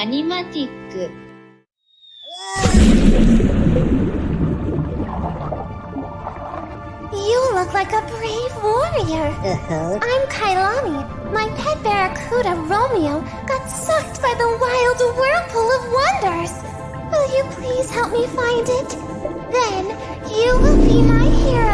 アニマティック You look like a brave warrior. Uh-huh. I'm Kailani. My pet barracuda, Romeo, got sucked by the wild whirlpool of wonders. Will you please help me find it? Then you will be my hero.